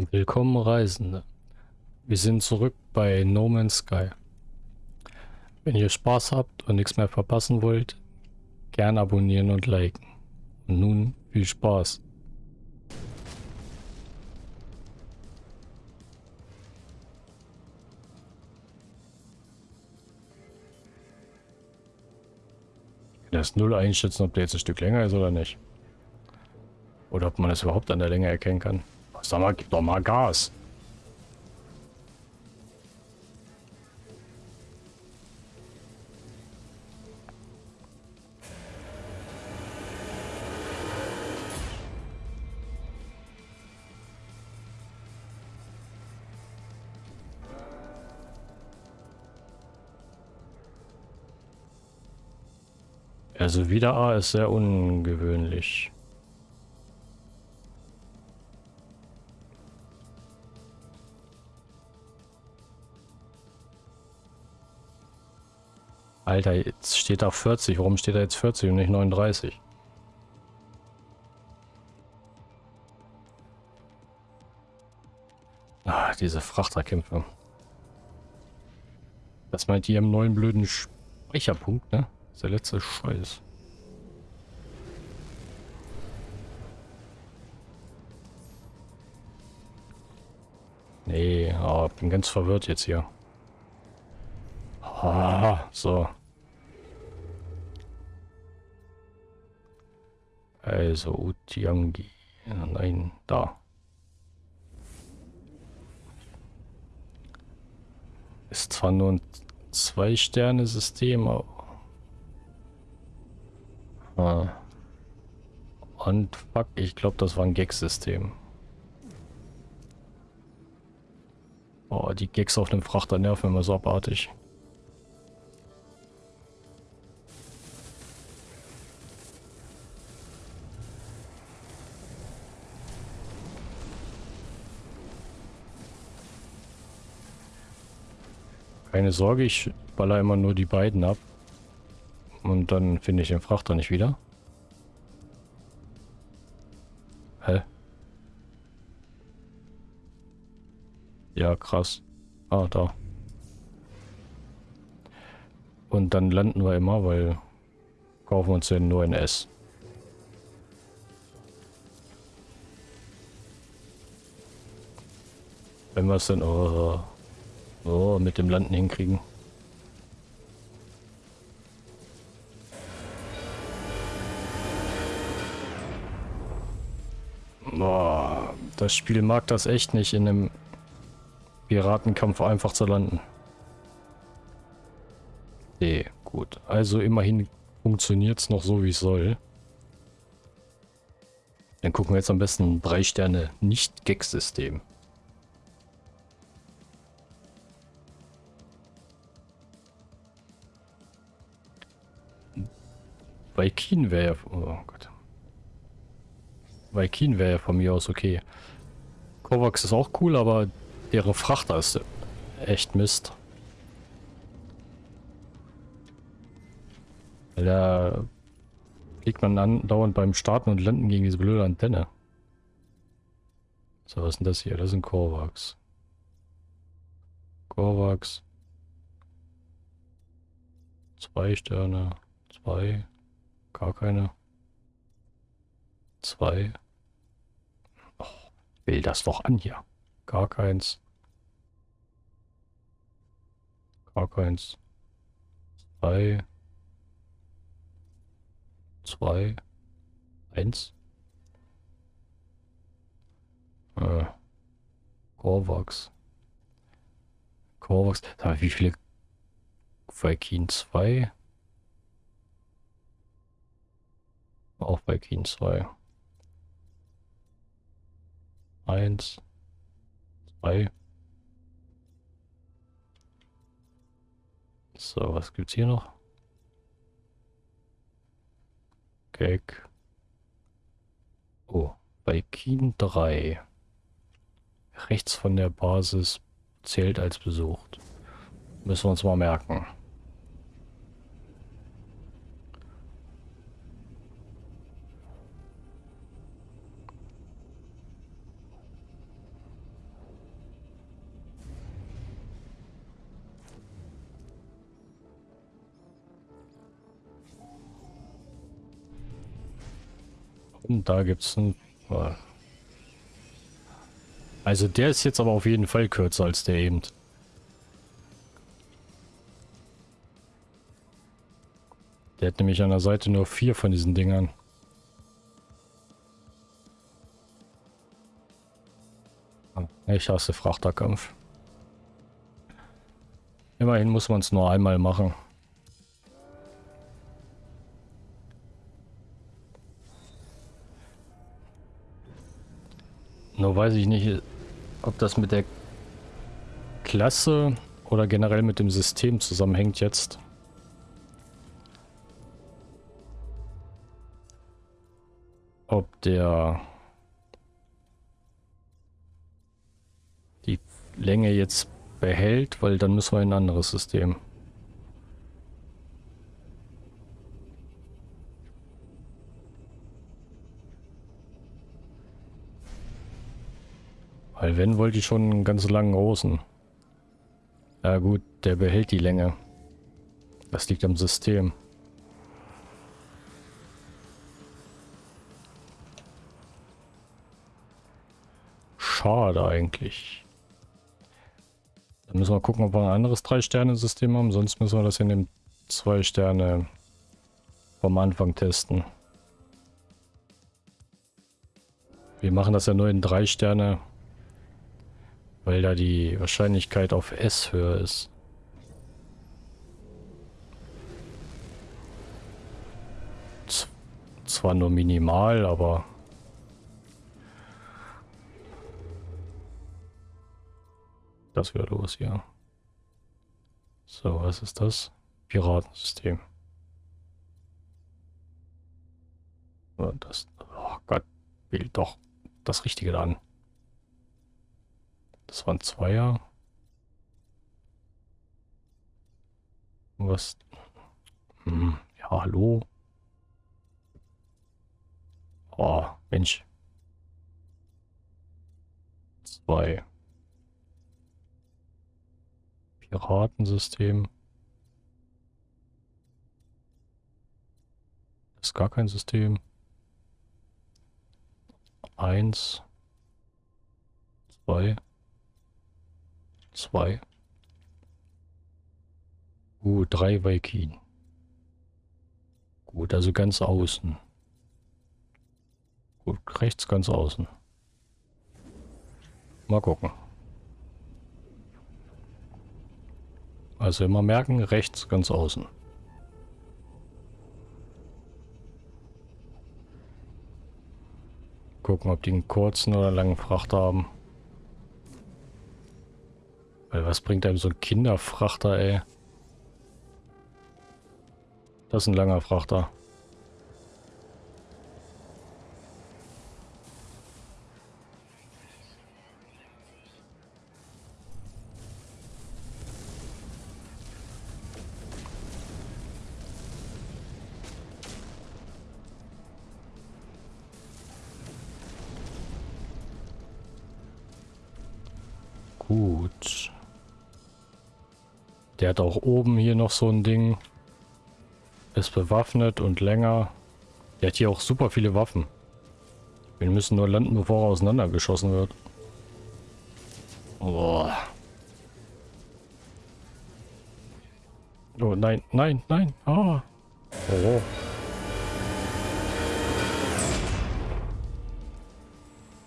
Willkommen Reisende. Wir sind zurück bei No Man's Sky. Wenn ihr Spaß habt und nichts mehr verpassen wollt, gern abonnieren und liken. Und nun viel Spaß. Das Null einschätzen, ob der jetzt ein Stück länger ist oder nicht. Oder ob man es überhaupt an der Länge erkennen kann. Sag mal, gib doch mal Gas. Also wieder A ist sehr ungewöhnlich. Alter, jetzt steht da 40. Warum steht da jetzt 40 und nicht 39? Ah, diese Frachterkämpfe. Das meint ihr im neuen blöden Speicherpunkt, ne? Das ist der letzte Scheiß. Nee, oh, bin ganz verwirrt jetzt hier. Ah, so. Also Utiangi. Nein, da. Ist zwar nur ein Zwei-Sterne-System, aber... Ah. Und fuck, ich glaube, das war ein Gag-System. Oh, die Gags auf dem Frachter nerven immer so abartig. Keine Sorge, ich baller immer nur die beiden ab. Und dann finde ich den Frachter nicht wieder. Hä? Ja, krass. Ah, da. Und dann landen wir immer, weil kaufen uns ja nur ein S. Wenn wir es dann... Oh, Oh, mit dem Landen hinkriegen. Boah, das Spiel mag das echt nicht, in einem Piratenkampf einfach zu landen. Nee, gut. Also immerhin funktioniert es noch so, wie es soll. Dann gucken wir jetzt am besten drei Sterne Nicht-Gag-System. Vaikin wäre ja... Oh Gott. Vaikin wäre ja von mir aus okay. Kovacs ist auch cool, aber deren Frachter ist echt Mist. Weil da fliegt man andauernd beim Starten und Landen gegen diese blöde Antenne. So, was ist denn das hier? Das sind Korvax. Korvax. Zwei Sterne. Zwei. Gar keine. Zwei. Oh, will das doch an hier. Gar keins. Gar keins. Zwei. Zwei. Eins. Äh. Korvax. Korvax. Wie viele Viking 2? Auch bei Keen 2. Eins. Zwei. So, was gibt's hier noch? Gag. Oh, bei Keen 3. Rechts von der Basis zählt als besucht. Müssen wir uns mal merken. Und da gibt es ein... Also der ist jetzt aber auf jeden Fall kürzer als der eben. Der hat nämlich an der Seite nur vier von diesen Dingern. Ich hasse Frachterkampf. Immerhin muss man es nur einmal machen. Nur weiß ich nicht, ob das mit der Klasse oder generell mit dem System zusammenhängt jetzt. Ob der die Länge jetzt behält, weil dann müssen wir in ein anderes System. Weil wenn, wollte ich schon einen ganz langen großen. Ja gut, der behält die Länge. Das liegt am System. Schade eigentlich. Dann müssen wir gucken, ob wir ein anderes 3-Sterne-System haben. Sonst müssen wir das in dem 2-Sterne vom Anfang testen. Wir machen das ja nur in 3 Sterne, weil da die Wahrscheinlichkeit auf S höher ist. Z zwar nur minimal, aber das wieder los hier? So, was ist das? Piratensystem. Das, oh Gott, wählt doch das Richtige da an. Das waren Zweier. Was? Hm, ja, hallo. Oh, Mensch. Zwei. Piratensystem. Das ist gar kein System. Eins. Zwei. Zwei. Uh, drei Viking. Gut, also ganz außen. Gut, rechts ganz außen. Mal gucken. Also immer merken, rechts ganz außen. Gucken, ob die einen kurzen oder langen Frachter haben. Weil was bringt einem so ein Kinderfrachter, ey? Das ist ein langer Frachter. Der hat auch oben hier noch so ein Ding. Ist bewaffnet und länger. Der hat hier auch super viele Waffen. Wir müssen nur landen, bevor er auseinandergeschossen wird. Boah. Oh nein, nein, nein. Oh. Oh.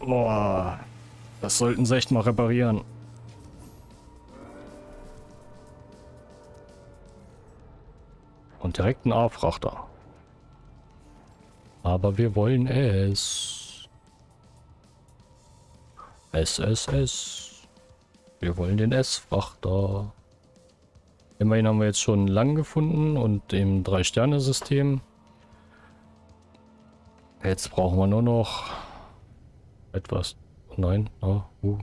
Boah. Das sollten sie echt mal reparieren. Und direkt ein A-Frachter. Aber wir wollen es. SSS. Wir wollen den S-Frachter. Immerhin haben wir jetzt schon lang gefunden und im Drei-Sterne-System. Jetzt brauchen wir nur noch etwas. Nein, oh, uh.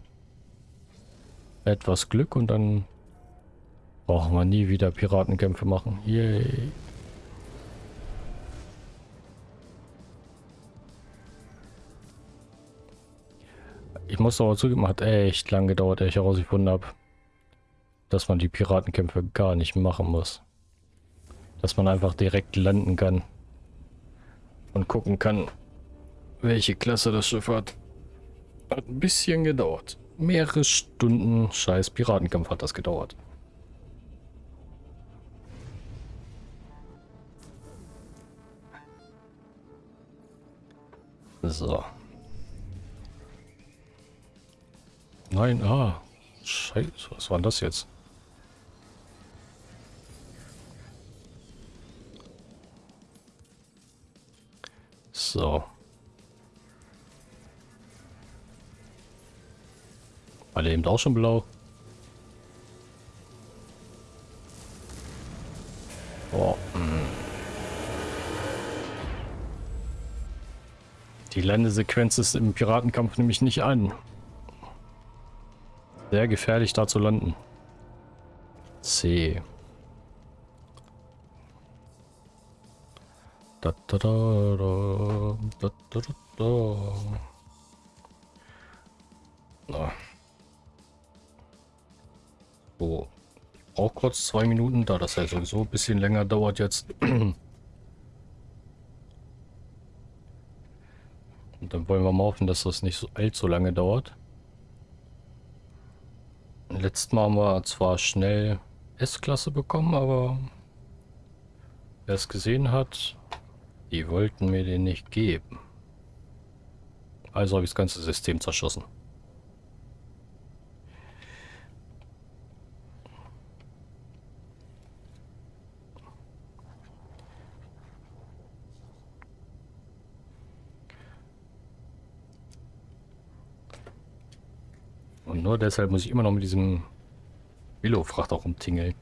etwas Glück und dann Brauchen wir nie wieder Piratenkämpfe machen. Yay. Ich muss aber zugeben, hat echt lang gedauert, ehe ich herausgefunden habe, dass man die Piratenkämpfe gar nicht machen muss. Dass man einfach direkt landen kann und gucken kann, welche Klasse das Schiff hat. Hat ein bisschen gedauert. Mehrere Stunden scheiß Piratenkampf hat das gedauert. So. Nein, ah. Scheiße, was war das jetzt? So. War der eben auch schon blau? Die Landesequenz ist im Piratenkampf nämlich nicht an. Sehr gefährlich da zu landen. C. Da, da, da, da, da, da, da. Na. So. Ich brauche kurz zwei Minuten, da das ja sowieso ein bisschen länger dauert jetzt. Und dann wollen wir mal hoffen, dass das nicht so allzu lange dauert. Letztes Mal haben wir zwar schnell S-Klasse bekommen, aber wer es gesehen hat, die wollten mir den nicht geben. Also habe ich das ganze System zerschossen. Und nur deshalb muss ich immer noch mit diesem Willow-Frachter rumtingeln.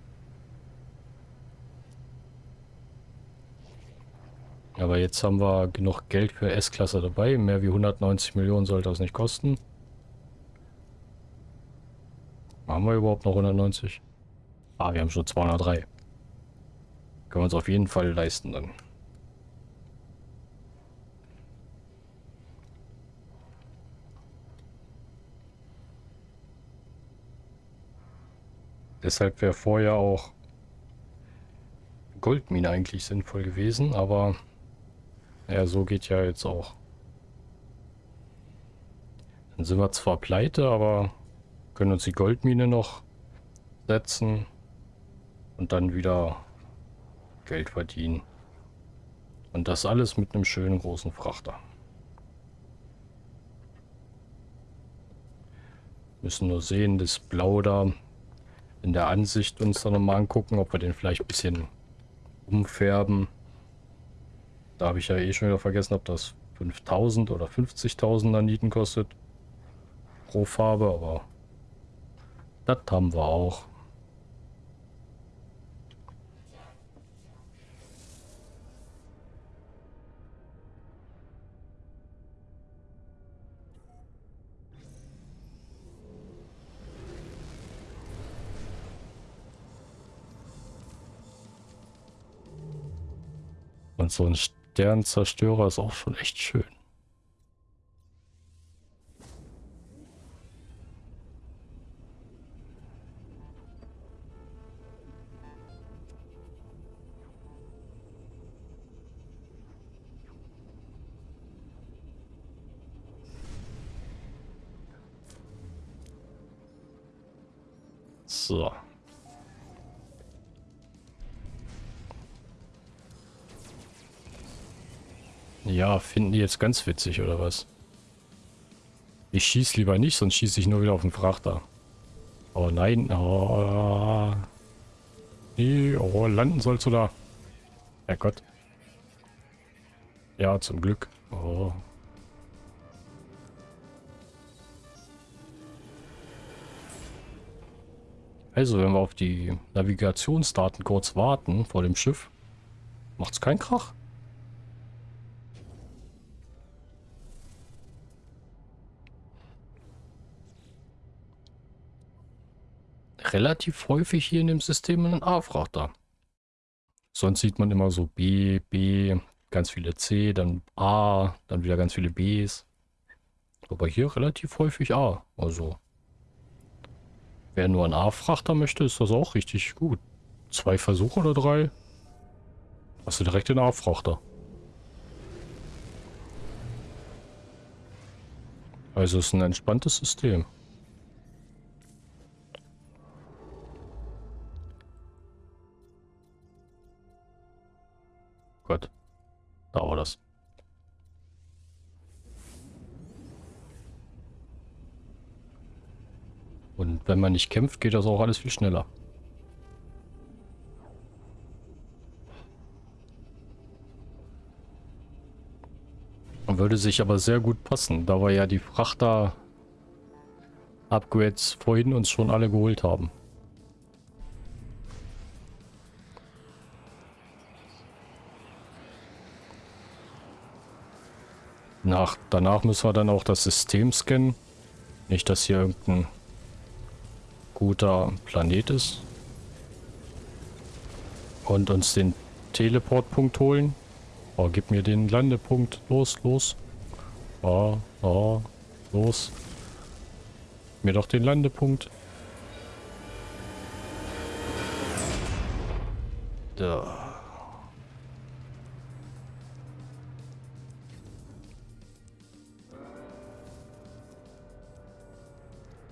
Aber jetzt haben wir genug Geld für S-Klasse dabei. Mehr wie 190 Millionen sollte das nicht kosten. Haben wir überhaupt noch 190? Ah, wir haben schon 203. Können wir uns auf jeden Fall leisten dann. Deshalb wäre vorher auch Goldmine eigentlich sinnvoll gewesen, aber ja, so geht ja jetzt auch. Dann sind wir zwar pleite, aber können uns die Goldmine noch setzen und dann wieder Geld verdienen. Und das alles mit einem schönen großen Frachter. Müssen nur sehen, das Blau da in der Ansicht uns dann nochmal angucken, ob wir den vielleicht ein bisschen umfärben. Da habe ich ja eh schon wieder vergessen, ob das 5000 oder 50.000 Naniten kostet. Pro Farbe, aber das haben wir auch. Und so ein Sternzerstörer ist auch schon echt schön. Ja, finden die jetzt ganz witzig, oder was? Ich schieße lieber nicht, sonst schieße ich nur wieder auf den Frachter. Oh nein. Oh. Nee, oh, landen sollst du da. Herrgott. Ja, zum Glück. Oh. Also, wenn wir auf die Navigationsdaten kurz warten vor dem Schiff, macht's keinen Krach. Relativ häufig hier in dem System einen A-Frachter. Sonst sieht man immer so B, B, ganz viele C, dann A, dann wieder ganz viele Bs. Aber hier relativ häufig A. Also, wer nur einen A-Frachter möchte, ist das auch richtig gut. Zwei Versuche oder drei, hast du direkt den A-Frachter. Also es ist ein entspanntes System. Gott. Da war das. Und wenn man nicht kämpft, geht das auch alles viel schneller. Würde sich aber sehr gut passen, da wir ja die Frachter-Upgrades vorhin uns schon alle geholt haben. Nach, danach müssen wir dann auch das System scannen. Nicht, dass hier irgendein guter Planet ist. Und uns den Teleportpunkt holen. Oh, gib mir den Landepunkt. Los, los. Oh, oh, los. Mir doch den Landepunkt. Da.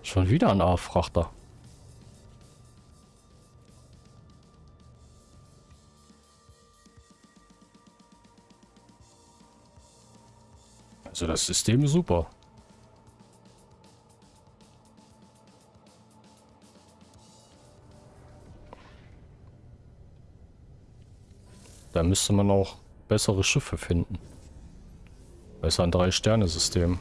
Schon wieder ein A-Frachter. Also das System ist super. Da müsste man auch bessere Schiffe finden. Besser ein Drei-Sterne-System.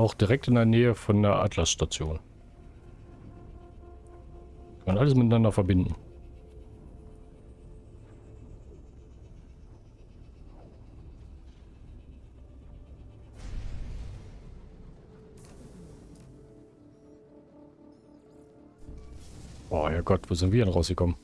Auch direkt in der Nähe von der Atlas-Station. Kann alles miteinander verbinden. Oh, Herrgott, wo sind wir denn rausgekommen?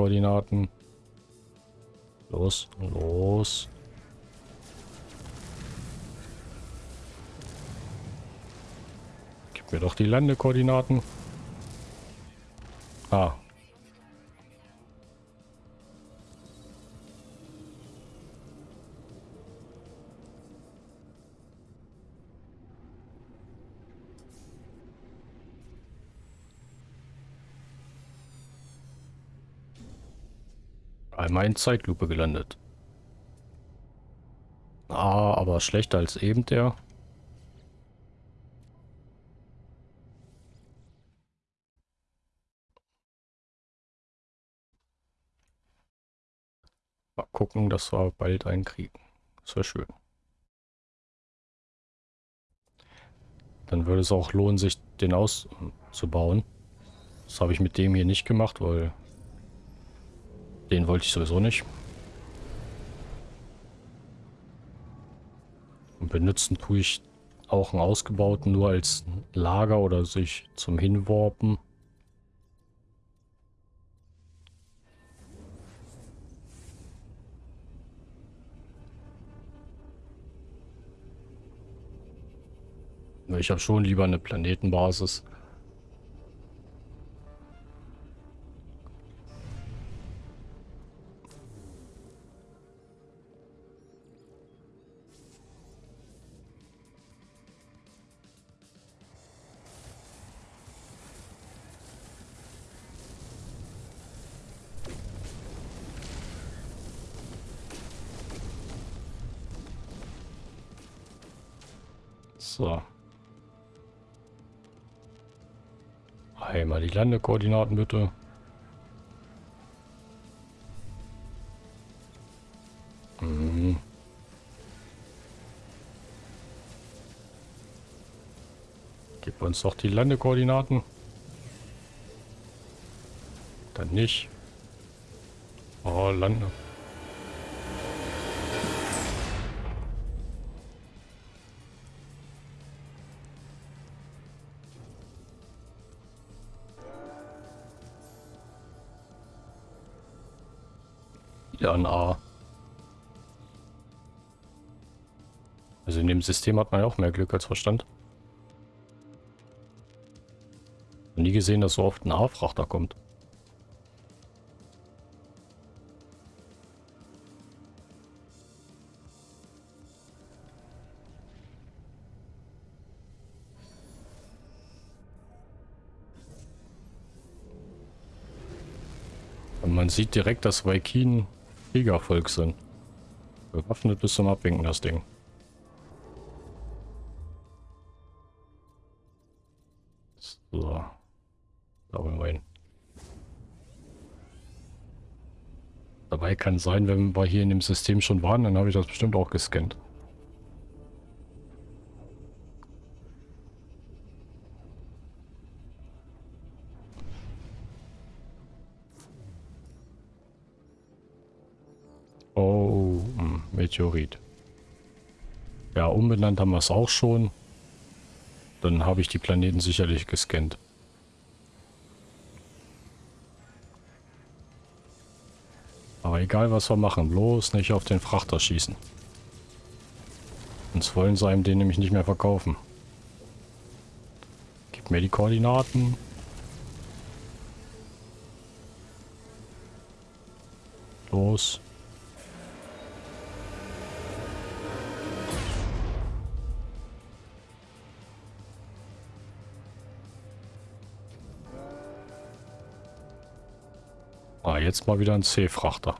Landekoordinaten. Los, los. Gib mir doch die Landekoordinaten. Ah. Einmal in Zeitlupe gelandet. Ah, aber schlechter als eben der. Mal gucken, dass wir bald einen kriegen. Das wäre schön. Dann würde es auch lohnen, sich den auszubauen. Das habe ich mit dem hier nicht gemacht, weil den wollte ich sowieso nicht. Und benutzen tue ich auch einen ausgebauten nur als Lager oder sich zum Hinwarpen. Ich habe schon lieber eine Planetenbasis. So. Einmal die Landekoordinaten bitte. Mhm. Gib uns doch die Landekoordinaten. Dann nicht. Oh, Lande. Ein A. Also in dem System hat man ja auch mehr Glück als Verstand. Nie gesehen, dass so oft ein A-Frachter kommt. Und man sieht direkt, dass Waikin Kriegervolk sind. Bewaffnet bis zum Abwinken, das Ding. So. Da wollen wir hin. Dabei kann sein, wenn wir hier in dem System schon waren, dann habe ich das bestimmt auch gescannt. Meteorit. Ja, umbenannt haben wir es auch schon. Dann habe ich die Planeten sicherlich gescannt. Aber egal was wir machen, bloß nicht auf den Frachter schießen. Sonst wollen sie einem den nämlich nicht mehr verkaufen. Gib mir die Koordinaten. Los. Ah, jetzt mal wieder ein C-Frachter.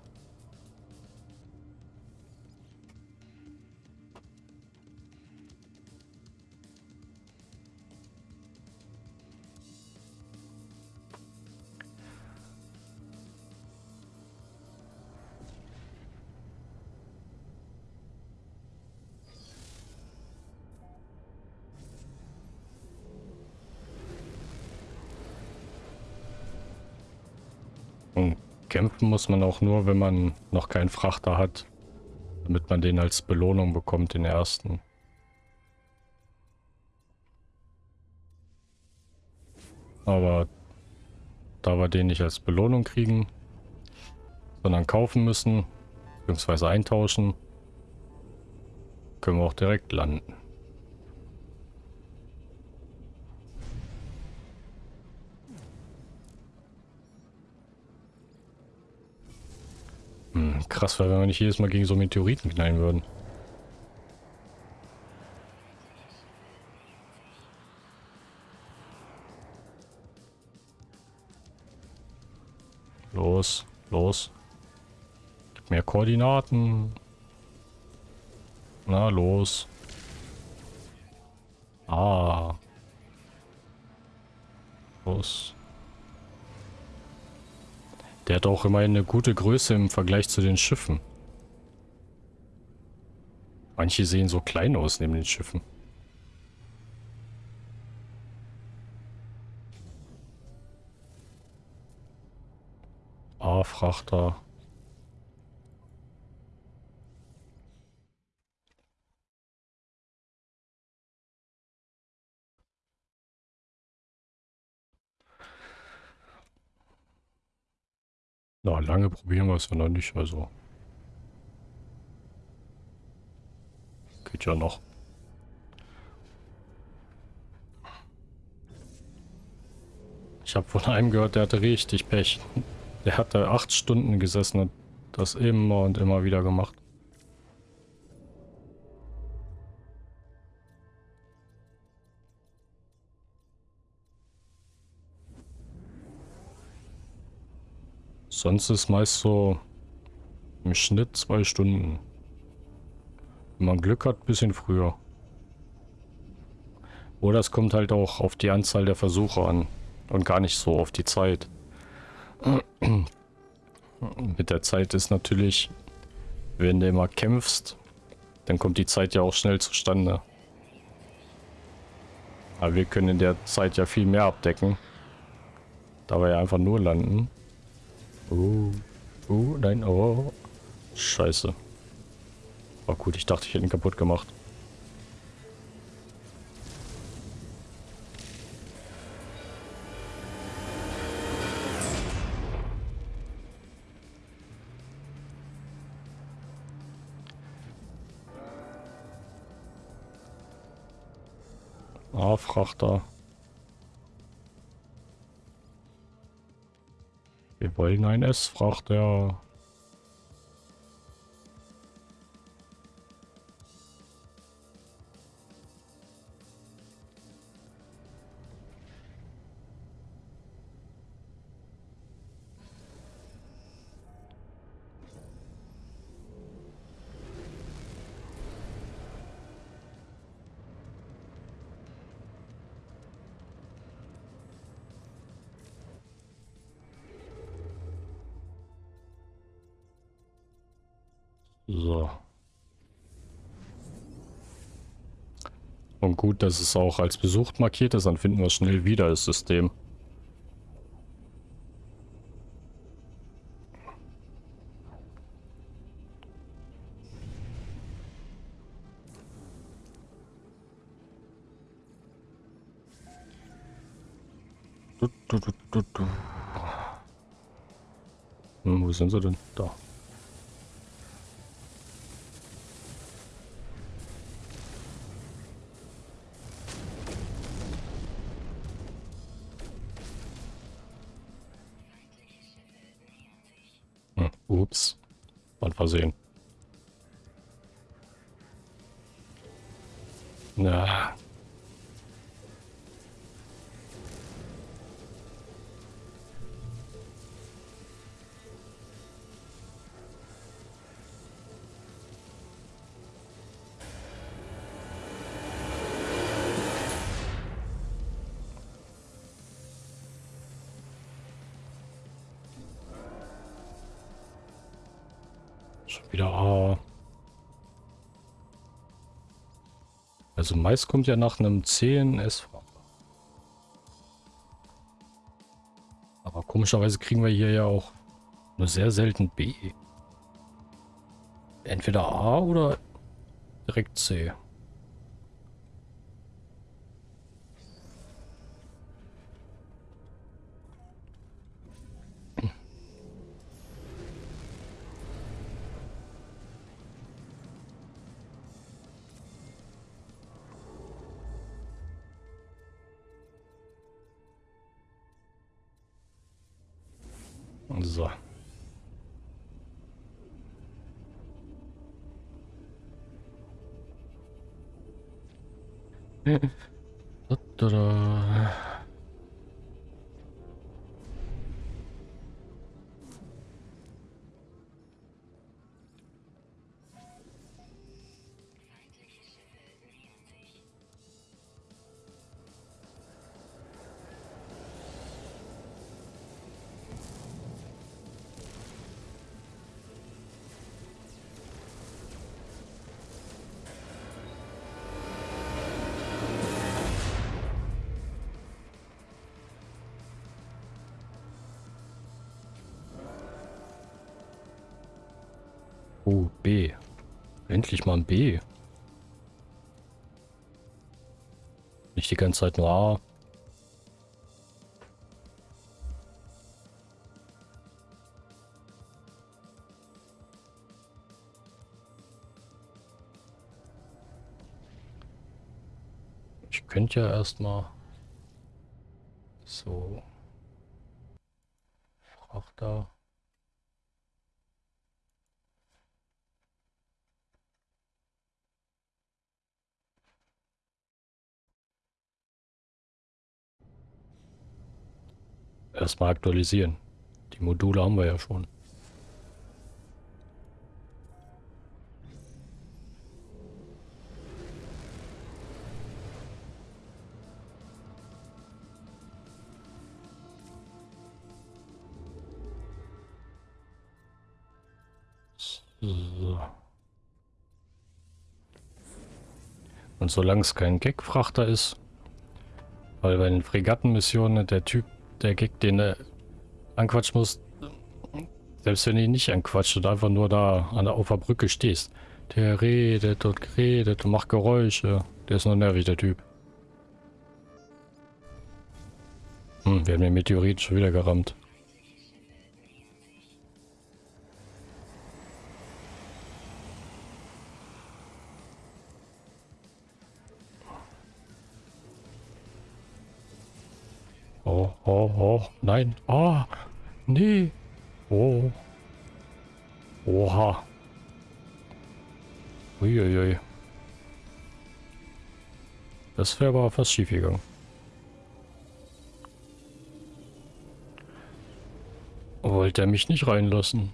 Kämpfen muss man auch nur, wenn man noch keinen Frachter hat. Damit man den als Belohnung bekommt, den ersten. Aber da wir den nicht als Belohnung kriegen, sondern kaufen müssen, beziehungsweise eintauschen, können wir auch direkt landen. Hm, krass wäre, wenn wir nicht jedes Mal gegen so Meteoriten knallen würden. Los, los. Gib mehr Koordinaten. Na, los. Ah. Los. Der hat auch immer eine gute Größe im Vergleich zu den Schiffen. Manche sehen so klein aus neben den Schiffen. A-Frachter. Na, lange probieren wir es ja noch nicht, also. Geht ja noch. Ich habe von einem gehört, der hatte richtig Pech. Der hatte acht Stunden gesessen und das immer und immer wieder gemacht. Sonst ist meist so im Schnitt zwei Stunden. Wenn man Glück hat, bisschen früher. Oder es kommt halt auch auf die Anzahl der Versuche an und gar nicht so auf die Zeit. Mit der Zeit ist natürlich, wenn du immer kämpfst, dann kommt die Zeit ja auch schnell zustande. Aber wir können in der Zeit ja viel mehr abdecken. Da wir ja einfach nur landen. Oh. Oh, nein, oh. Scheiße. War gut, ich dachte, ich hätte ihn kaputt gemacht. Ah, Frachter. Wollen ein S-Frachter. So. Dass es auch als besucht markiert ist, dann finden wir schnell wieder das System. Hm, wo sind sie denn? Versehen. Na. Wieder A. Also Mais kommt ja nach einem CNS. Aber komischerweise kriegen wir hier ja auch nur sehr selten B. Entweder A oder direkt C. Oh, B. Endlich mal ein B. Nicht die ganze Zeit nur A. Ich könnte ja erstmal so Frachter. Erstmal aktualisieren. Die Module haben wir ja schon. Und solange es kein Gag-Frachter ist, weil bei den Fregattenmissionen der Typ der Gag, den du anquatschen musst, selbst wenn du ihn nicht anquatscht und einfach nur da an der, auf stehst. Der redet und redet und macht Geräusche. Der ist nur nervig, der Typ. Hm, wir haben den Meteorit schon wieder gerammt. Oh, oh, oh, nein. Ah, nee. Oh. Oha. Uiuiui. Das wäre aber fast schief gegangen. Wollte er mich nicht reinlassen?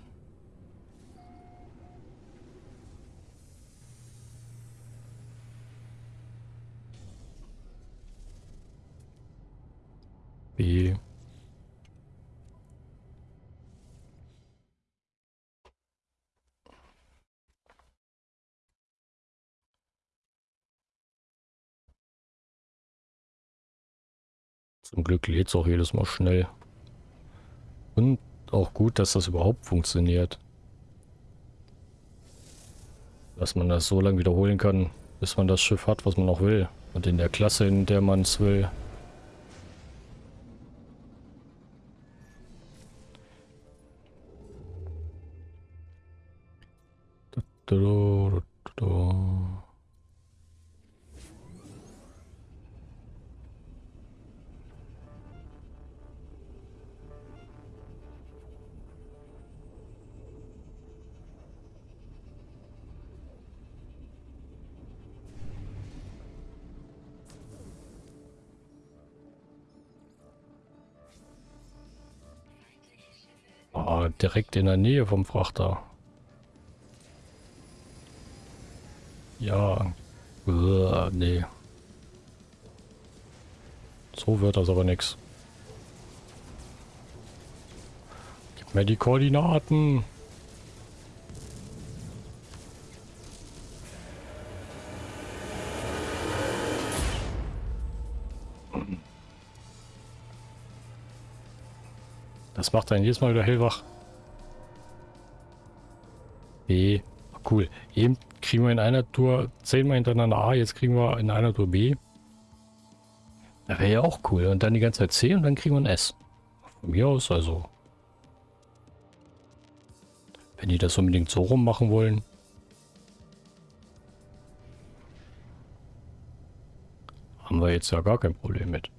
Wie? Zum Glück lädt es auch jedes Mal schnell. Und auch gut, dass das überhaupt funktioniert. Dass man das so lange wiederholen kann, bis man das Schiff hat, was man auch will. Und in der Klasse, in der man es will. Da, Oh, direkt in der Nähe vom Frachter. Ja. Uah, nee. So wird das aber nix. Gib mir die Koordinaten. Das macht einen jedes Mal wieder hellwach. B. Cool. Eben kriegen wir in einer Tour zehnmal hintereinander A, jetzt kriegen wir in einer Tour B. Das wäre ja auch cool. Und dann die ganze Zeit C und dann kriegen wir ein S. Von mir aus, also. Wenn die das unbedingt so rum machen wollen. Haben wir jetzt ja gar kein Problem mit.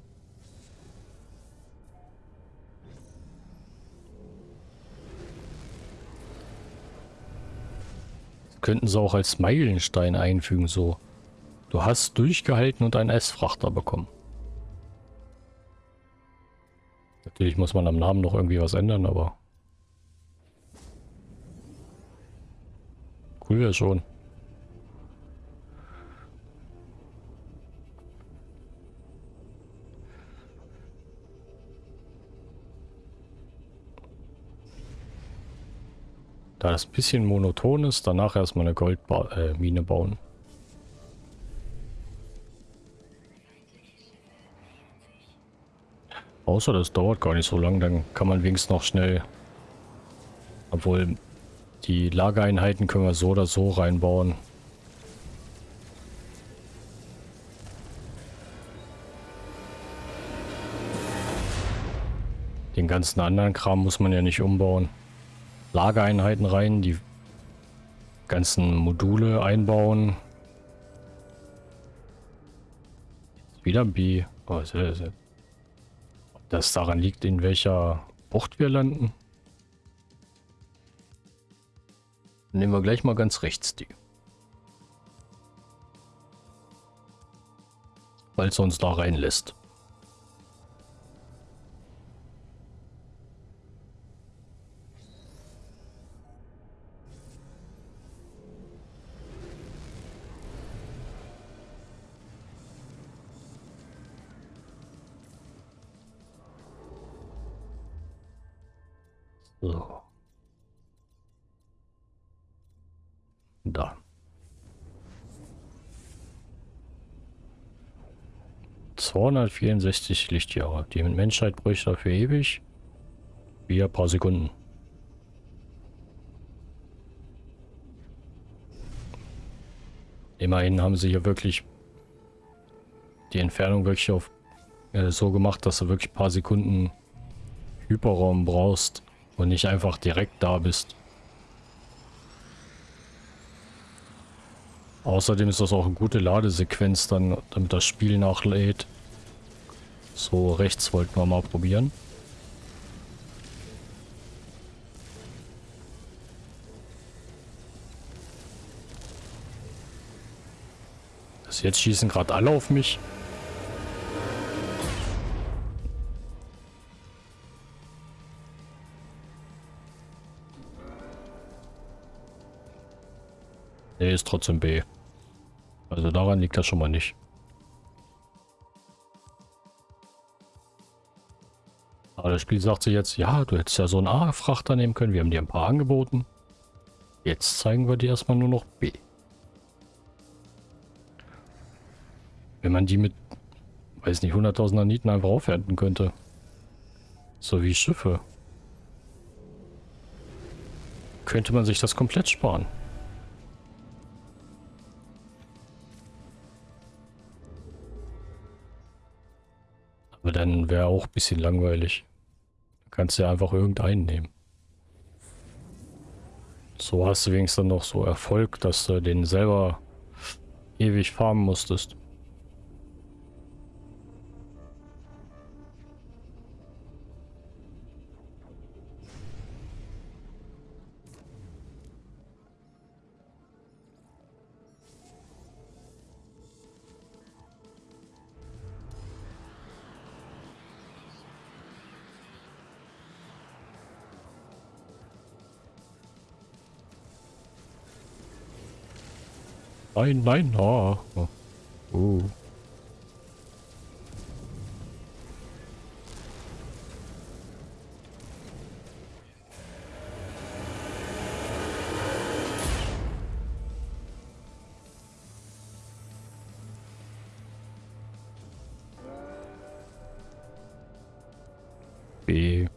Könnten sie auch als Meilenstein einfügen, so. Du hast durchgehalten und einen S-Frachter bekommen. Natürlich muss man am Namen noch irgendwie was ändern, aber... Cool wäre schon. Da das ein bisschen monoton ist, danach erstmal eine Goldmine äh, bauen. Außer das dauert gar nicht so lang, dann kann man wenigstens noch schnell... Obwohl, die Lagereinheiten können wir so oder so reinbauen. Den ganzen anderen Kram muss man ja nicht umbauen. Lagereinheiten rein, die ganzen Module einbauen. Wieder B. Oh, sehr, sehr. Ob das daran liegt, in welcher Bucht wir landen? Nehmen wir gleich mal ganz rechts die. Weil es uns da reinlässt. 264 Lichtjahre. Die Menschheit bräuchte dafür ewig. Wir ein paar Sekunden. Immerhin haben sie hier wirklich die Entfernung wirklich auf äh, so gemacht, dass du wirklich ein paar Sekunden Hyperraum brauchst. Und nicht einfach direkt da bist. Außerdem ist das auch eine gute Ladesequenz dann, damit das Spiel nachlädt. So, rechts wollten wir mal probieren. Das jetzt schießen gerade alle auf mich. Nee, ist trotzdem B. Also daran liegt das schon mal nicht. Aber das Spiel sagt sich jetzt, ja, du hättest ja so einen A-Frachter nehmen können. Wir haben dir ein paar angeboten. Jetzt zeigen wir dir erstmal nur noch B. Wenn man die mit, weiß nicht, 100.000 Naniten einfach aufwerten könnte. So wie Schiffe. Könnte man sich das komplett sparen. Aber dann wäre auch ein bisschen langweilig. Kannst ja einfach irgendeinen nehmen. So hast du wenigstens noch so Erfolg, dass du den selber ewig farmen musstest. Nein, nein, oh. oh. Uh. B.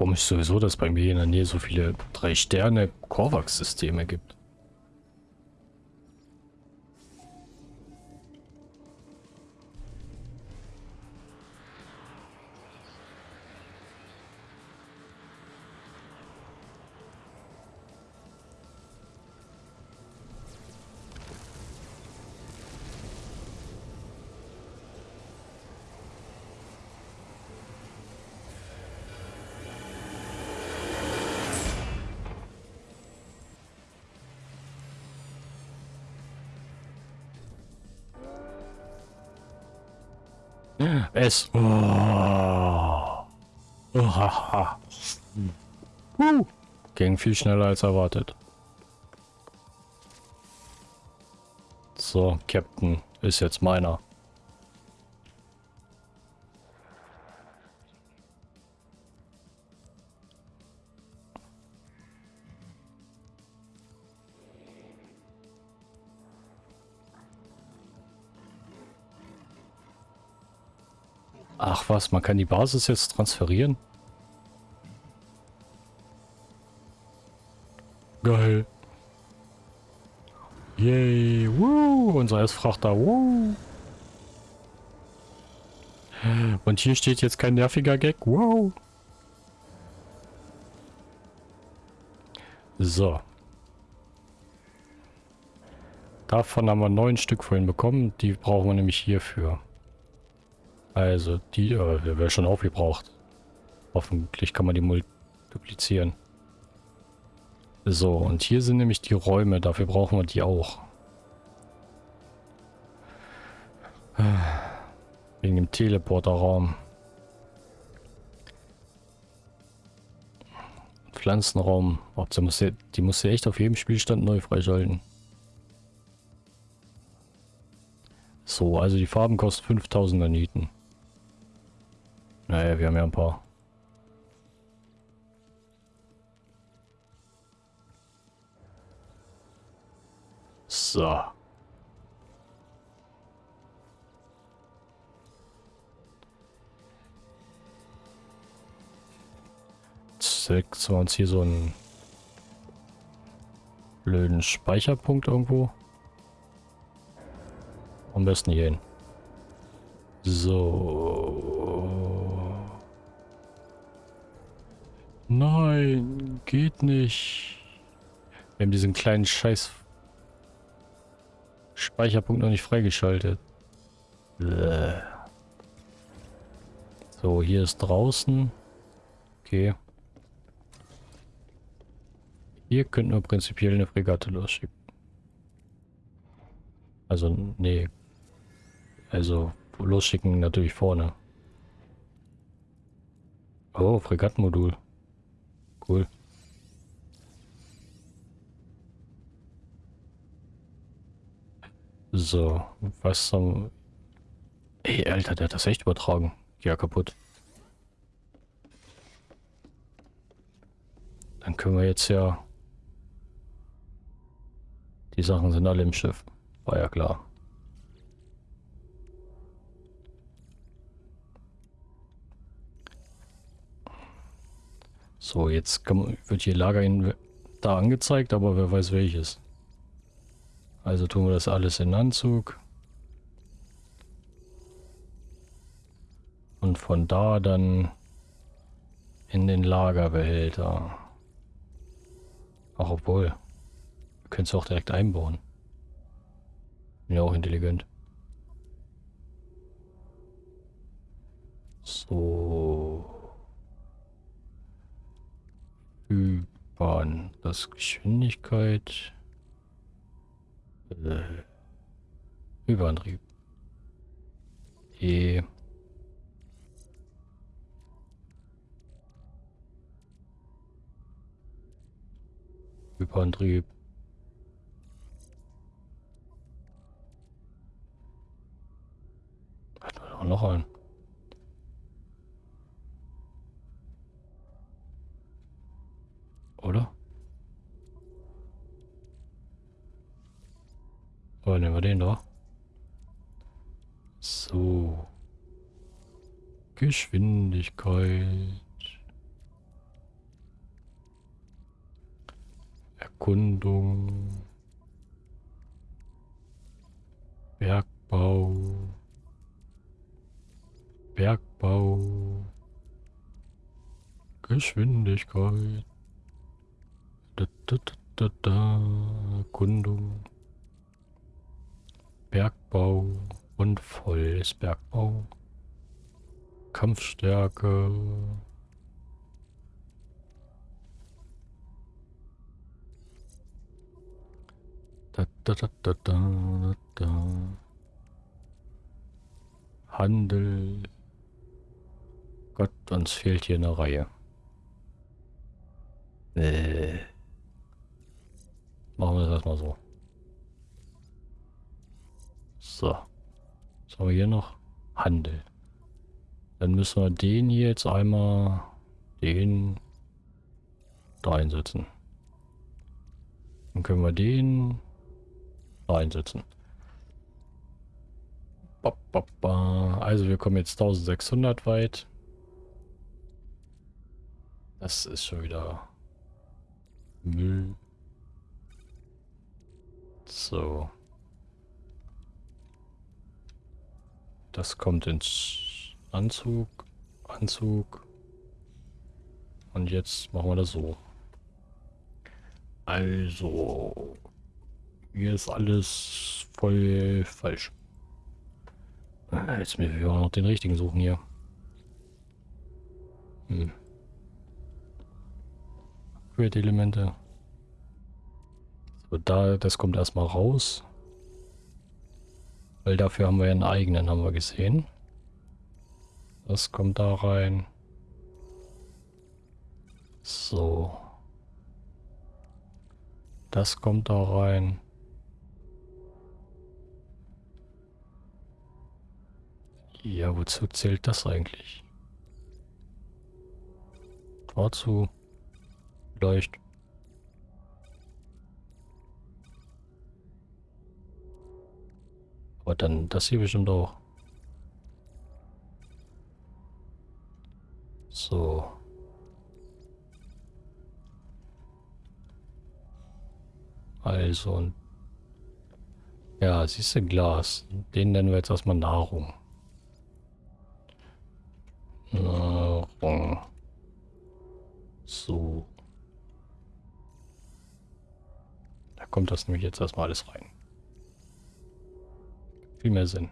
Komisch sowieso, dass bei mir in der Nähe so viele drei Sterne Korvax-Systeme gibt. Es. Oh. Uh. Ging viel schneller als erwartet. So, Captain ist jetzt meiner. Was, man kann die Basis jetzt transferieren? Geil. Yay, woo, unser S-Frachter, woo. Und hier steht jetzt kein nerviger Gag, wow. So. Davon haben wir neun Stück vorhin bekommen, die brauchen wir nämlich hierfür. Also, die äh, wäre schon aufgebraucht. Hoffentlich kann man die multiplizieren. So, und hier sind nämlich die Räume. Dafür brauchen wir die auch. Wegen dem Teleporterraum. Pflanzenraum. Oh, die muss, ja, die muss ja echt auf jedem Spielstand neu freischalten. So, also die Farben kosten 5000 Naniten. Naja, wir haben ja ein paar. So. Setzen wir uns hier so einen blöden Speicherpunkt irgendwo. Am besten hier hin. So. Nein, geht nicht. Wir haben diesen kleinen Scheiß Speicherpunkt noch nicht freigeschaltet. So, hier ist draußen. Okay. Hier könnten wir prinzipiell eine Fregatte losschicken. Also, nee. Also, losschicken natürlich vorne. Oh, Fregattenmodul. Cool. So, was zum... Ey, Alter, der hat das echt übertragen. Ja, kaputt. Dann können wir jetzt ja... Die Sachen sind alle im Schiff. War ja klar. So, jetzt man, wird hier Lager in, da angezeigt, aber wer weiß welches. Also tun wir das alles in Anzug. Und von da dann in den Lagerbehälter. Ach, obwohl. Können es auch direkt einbauen. Bin ja auch intelligent. So. Bahn. Das Geschwindigkeit. Äh, Überantrieb. E. Überantrieb. Hat man noch einen. Oder? Oder nehmen wir den da? So. Geschwindigkeit. Erkundung. Bergbau. Bergbau. Geschwindigkeit. Da, da, da, da. Erkundung. Bergbau und volles Bergbau. Kampfstärke. Da, da, da, da, da, da. Handel. Gott, uns fehlt hier eine Reihe. Äh. Machen wir das erstmal so. So. Was haben wir hier noch? Handel. Dann müssen wir den hier jetzt einmal den da einsetzen. Dann können wir den da einsetzen. Also wir kommen jetzt 1600 weit. Das ist schon wieder Müll. So. Das kommt ins Anzug. Anzug. Und jetzt machen wir das so. Also. Hier ist alles voll falsch. Ah, jetzt müssen wir auch noch den richtigen suchen hier. Hm. Upgrade-Elemente. So, da, das kommt erstmal raus. Weil dafür haben wir ja einen eigenen, haben wir gesehen. Das kommt da rein. So. Das kommt da rein. Ja, wozu zählt das eigentlich? Dazu vielleicht. Aber dann das hier bestimmt auch. So. Also. Ja, siehst du Glas. Den nennen wir jetzt erstmal Nahrung. Nahrung. So. Da kommt das nämlich jetzt erstmal alles rein. Viel mehr Sinn.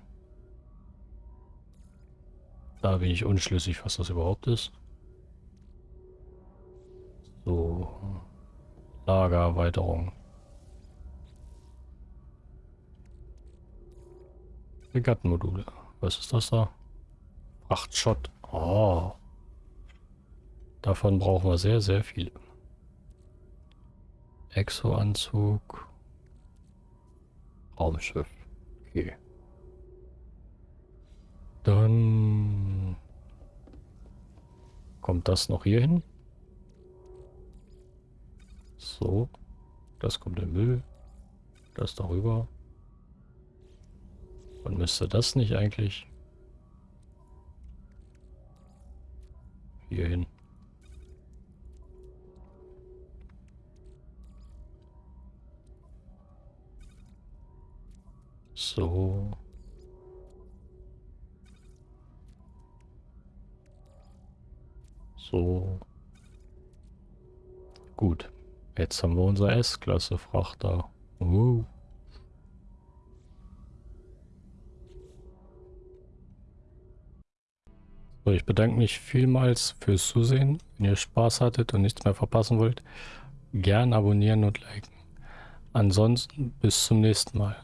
Da bin ich unschlüssig, was das überhaupt ist. So. Lagererweiterung. Fregattenmodule. Was ist das da? Frachtschott. Oh. Davon brauchen wir sehr, sehr viele. Exo-Anzug. Raumschiff. Okay. Dann kommt das noch hier hin. So. Das kommt in Müll. Das darüber. Und müsste das nicht eigentlich hier hin? So. So. Gut. Jetzt haben wir unser S-Klasse Frachter. Uh. So, ich bedanke mich vielmals fürs Zusehen. Wenn ihr Spaß hattet und nichts mehr verpassen wollt, gern abonnieren und liken. Ansonsten bis zum nächsten Mal.